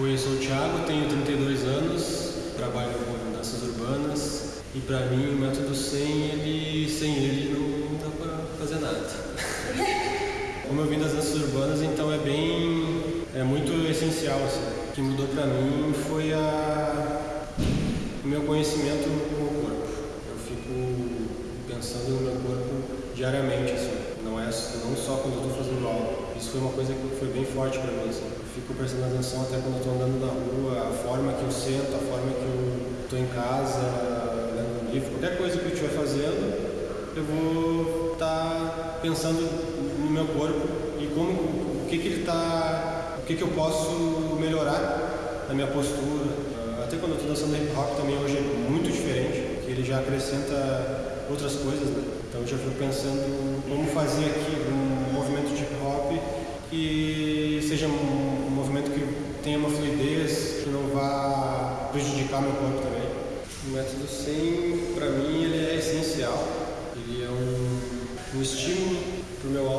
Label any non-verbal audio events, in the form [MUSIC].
Oi, eu sou o Thiago, tenho 32 anos, trabalho com danças urbanas e para mim o método 100, ele, sem ele não dá para fazer nada. [LAUGHS] Como eu vim das danças urbanas, então é bem, é muito essencial. Assim. O que mudou para mim foi a, o meu conhecimento com o corpo. Eu fico pensando no meu corpo diariamente, assim. não, é, não só quando eu estou fazendo. Isso foi uma coisa que foi bem forte para mim. Assim fico prestando atenção até quando estou andando na rua, a forma que eu sento, a forma que eu estou em casa, lendo um livro, qualquer coisa que eu estiver fazendo, eu vou estar tá pensando no meu corpo e como o que, que ele está, o que, que eu posso melhorar na minha postura. Até quando eu estou dançando hip hop também hoje é muito diferente, que ele já acrescenta outras coisas, né? Então eu já fico pensando como fazer aqui seja um movimento que tenha uma fluidez, que não vá prejudicar meu corpo também. O método 100, para mim, ele é essencial. Ele é um, um estímulo para o meu